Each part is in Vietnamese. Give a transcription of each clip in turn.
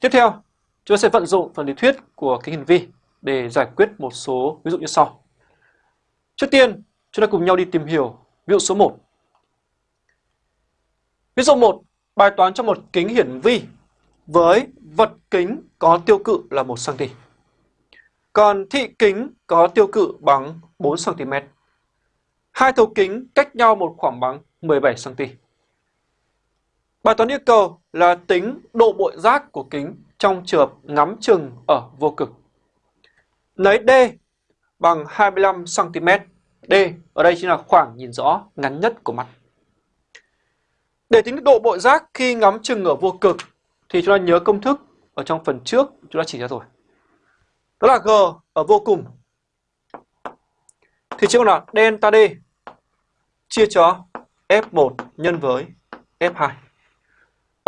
Tiếp theo, chúng ta sẽ vận dụng phần lý thuyết của kính hiển vi để giải quyết một số ví dụ như sau. Trước tiên, chúng ta cùng nhau đi tìm hiểu ví dụ số 1. Ví dụ 1, bài toán cho một kính hiển vi với vật kính có tiêu cự là 1 cm. Còn thị kính có tiêu cự bằng 4 cm. Hai thấu kính cách nhau một khoảng bằng 17 cm. Bài toán yêu cầu là tính độ bội giác của kính trong trường ngắm chừng ở vô cực. Lấy D bằng 25 cm. D ở đây chính là khoảng nhìn rõ, ngắn nhất của mắt. Để tính độ bội giác khi ngắm chừng ở vô cực thì chúng ta nhớ công thức ở trong phần trước chúng ta chỉ ra rồi. Đó là G ở vô cùng thì chỉ là delta D chia cho F1 nhân với F2.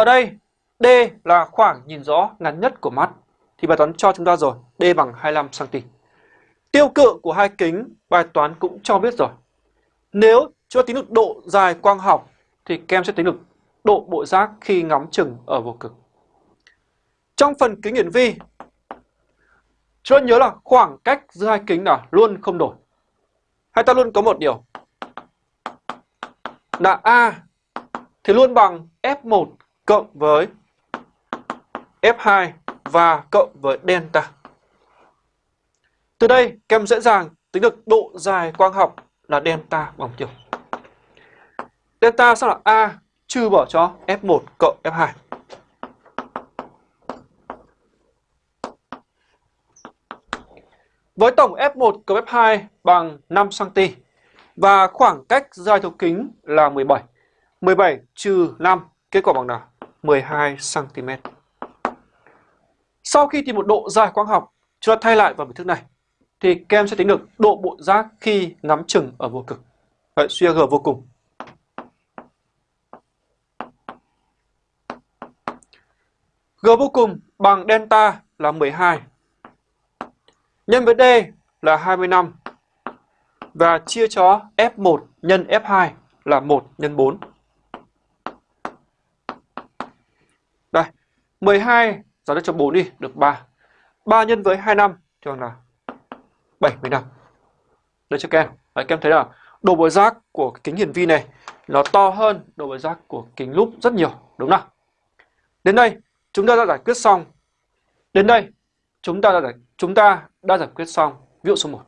Ở đây D là khoảng nhìn rõ ngắn nhất của mắt thì bài toán cho chúng ta rồi, D bằng 25 cm. Tiêu cự của hai kính bài toán cũng cho biết rồi. Nếu chúng ta tính được độ dài quang học thì kem sẽ tính được độ bộ giác khi ngắm chừng ở vô cực. Trong phần kính hiển vi, chúng ta nhớ là khoảng cách giữa hai kính là luôn không đổi. Hay ta luôn có một điều là A thì luôn bằng F1 cộng với F2 và cộng với delta. Từ đây, kem dễ dàng tính được độ dài quang học là delta bằng chiều Delta sẽ là A trừ bỏ cho F1 cộng F2. Với tổng F1 cộng F2 bằng 5cm và khoảng cách dài thấu kính là 17. 17 trừ 5, kết quả bằng nào? 12cm. Sau khi tìm một độ dài quang học, chúng ta thay lại vào biểu thức này, thì các em sẽ tính được độ bộ giác khi ngắm chừng ở vô cực. Vậy suy G vô cùng. G vô cùng bằng delta là 12 nhân với D là 25 và chia cho F1 nhân F2 là 1 nhân 4. Đây, 12 giảm cho 4 đi, được 3. 3 nhân với 25 thì bằng là 75. Đây cho các em. Đấy, các em thấy là độ bối giác của kính hiển vi này nó to hơn độ bối giác của kính lúp rất nhiều, đúng không? Đến đây, chúng ta đã giải quyết xong. Đến đây, chúng ta đã giải, chúng ta đã giải quyết xong ví dụ số 1.